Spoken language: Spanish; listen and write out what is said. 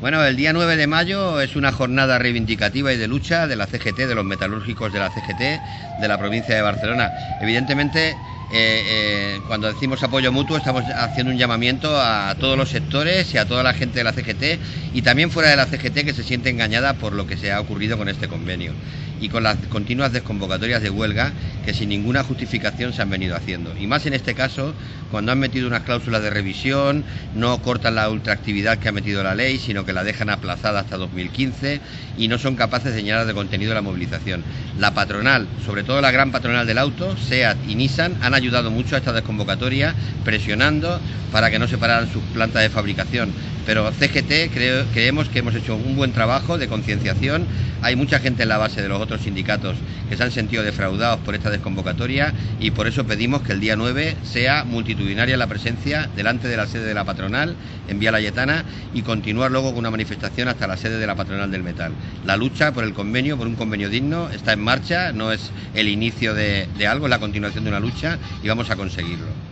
Bueno, el día 9 de mayo es una jornada reivindicativa y de lucha de la CGT, de los metalúrgicos de la CGT de la provincia de Barcelona. Evidentemente, eh, eh, cuando decimos apoyo mutuo estamos haciendo un llamamiento a todos los sectores y a toda la gente de la CGT y también fuera de la CGT que se siente engañada por lo que se ha ocurrido con este convenio y con las continuas desconvocatorias de huelga que sin ninguna justificación se han venido haciendo. Y más en este caso, cuando han metido unas cláusulas de revisión, no cortan la ultraactividad que ha metido la ley, sino que la dejan aplazada hasta 2015 y no son capaces de llenar de contenido la movilización. La patronal, sobre todo la gran patronal del auto, SEAT y Nissan, han ayudado mucho a esta desconvocatoria, presionando para que no se pararan sus plantas de fabricación. Pero CGT creemos que hemos hecho un buen trabajo de concienciación. Hay mucha gente en la base de los otros sindicatos que se han sentido defraudados por esta desconvocatoria y por eso pedimos que el día 9 sea multitudinaria la presencia delante de la sede de la patronal en Vía Layetana y continuar luego con una manifestación hasta la sede de la patronal del metal. La lucha por el convenio, por un convenio digno, está en marcha, no es el inicio de, de algo, es la continuación de una lucha y vamos a conseguirlo.